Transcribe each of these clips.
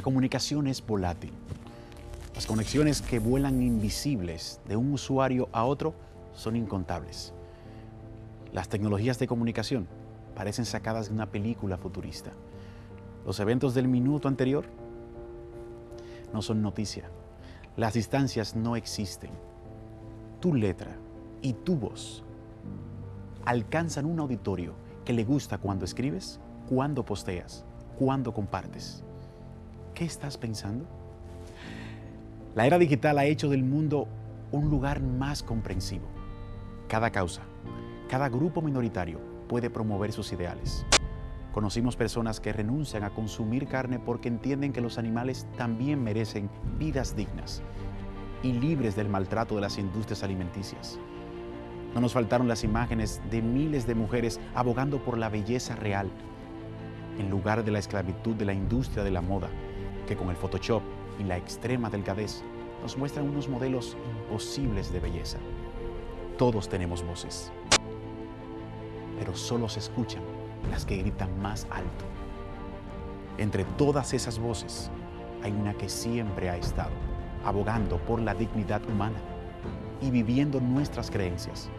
La comunicación es volátil. Las conexiones que vuelan invisibles de un usuario a otro son incontables. Las tecnologías de comunicación parecen sacadas de una película futurista. Los eventos del minuto anterior no son noticia. Las distancias no existen. Tu letra y tu voz alcanzan un auditorio que le gusta cuando escribes, cuando posteas, cuando compartes. ¿Qué estás pensando? La era digital ha hecho del mundo un lugar más comprensivo. Cada causa, cada grupo minoritario puede promover sus ideales. Conocimos personas que renuncian a consumir carne porque entienden que los animales también merecen vidas dignas y libres del maltrato de las industrias alimenticias. No nos faltaron las imágenes de miles de mujeres abogando por la belleza real, en lugar de la esclavitud de la industria de la moda, que con el Photoshop y la extrema delgadez nos muestran unos modelos imposibles de belleza. Todos tenemos voces, pero solo se escuchan las que gritan más alto. Entre todas esas voces hay una que siempre ha estado abogando por la dignidad humana y viviendo nuestras creencias.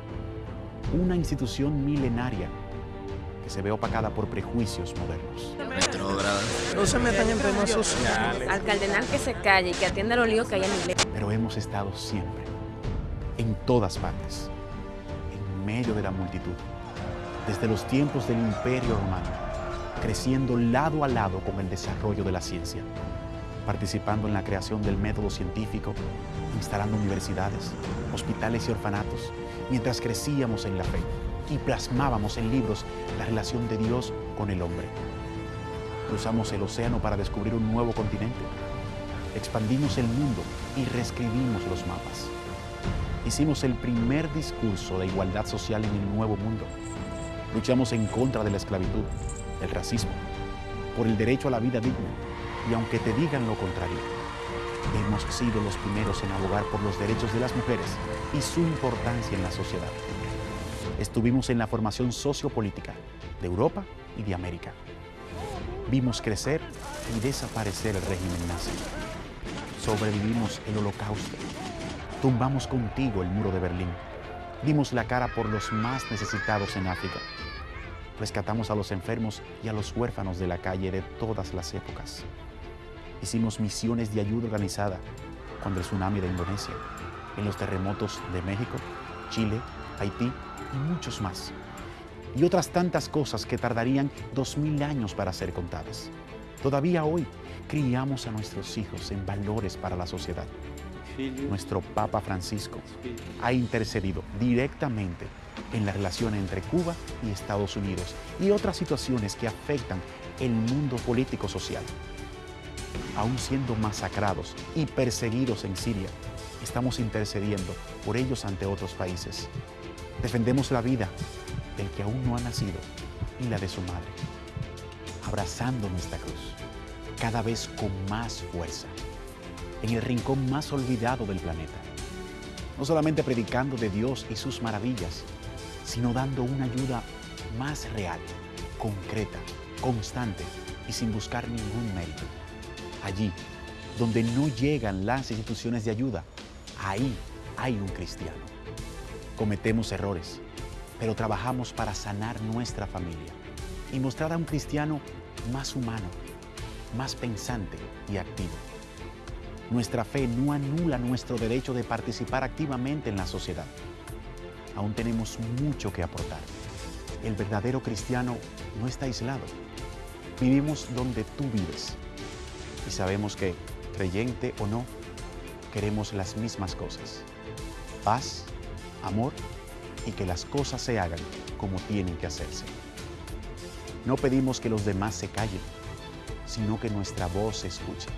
Una institución milenaria que se ve opacada por prejuicios modernos. No se metan en temas sociales. Al cardenal que se calle y que atienda los líos que hay en la iglesia. Pero hemos estado siempre, en todas partes, en medio de la multitud, desde los tiempos del Imperio Romano, creciendo lado a lado con el desarrollo de la ciencia, participando en la creación del método científico, instalando universidades, hospitales y orfanatos, mientras crecíamos en la fe y plasmábamos en libros la relación de Dios con el hombre. Cruzamos el océano para descubrir un nuevo continente. Expandimos el mundo y reescribimos los mapas. Hicimos el primer discurso de igualdad social en el nuevo mundo. Luchamos en contra de la esclavitud, el racismo, por el derecho a la vida digna y aunque te digan lo contrario, hemos sido los primeros en abogar por los derechos de las mujeres y su importancia en la sociedad. Estuvimos en la formación sociopolítica de Europa y de América. Vimos crecer y desaparecer el régimen nazi. Sobrevivimos el holocausto. Tumbamos contigo el muro de Berlín. Dimos la cara por los más necesitados en África. Rescatamos a los enfermos y a los huérfanos de la calle de todas las épocas. Hicimos misiones de ayuda organizada cuando el tsunami de Indonesia, en los terremotos de México, Chile, Haití y muchos más. Y otras tantas cosas que tardarían dos mil años para ser contadas. Todavía hoy criamos a nuestros hijos en valores para la sociedad. Nuestro Papa Francisco ha intercedido directamente en la relación entre Cuba y Estados Unidos y otras situaciones que afectan el mundo político-social. Aún siendo masacrados y perseguidos en Siria, estamos intercediendo por ellos ante otros países. Defendemos la vida del que aún no ha nacido y la de su madre, abrazando nuestra cruz, cada vez con más fuerza, en el rincón más olvidado del planeta. No solamente predicando de Dios y sus maravillas, sino dando una ayuda más real, concreta, constante y sin buscar ningún mérito. Allí, donde no llegan las instituciones de ayuda, ahí hay un cristiano. Cometemos errores, pero trabajamos para sanar nuestra familia y mostrar a un cristiano más humano, más pensante y activo. Nuestra fe no anula nuestro derecho de participar activamente en la sociedad. Aún tenemos mucho que aportar. El verdadero cristiano no está aislado. Vivimos donde tú vives y sabemos que, creyente o no, queremos las mismas cosas. Paz, amor y que las cosas se hagan como tienen que hacerse. No pedimos que los demás se callen, sino que nuestra voz se escuche.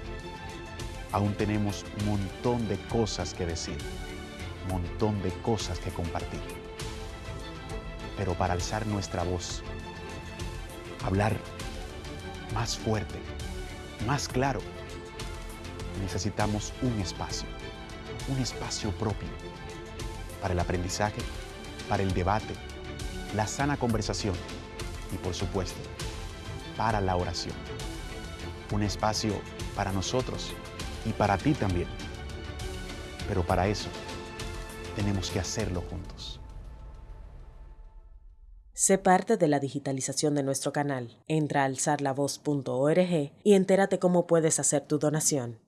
Aún tenemos un montón de cosas que decir, un montón de cosas que compartir. Pero para alzar nuestra voz, hablar más fuerte, más claro, necesitamos un espacio, un espacio propio para el aprendizaje, para el debate, la sana conversación y por supuesto, para la oración. Un espacio para nosotros y para ti también. Pero para eso tenemos que hacerlo juntos. Sé parte de la digitalización de nuestro canal. Entra a alzarlavoz.org y entérate cómo puedes hacer tu donación.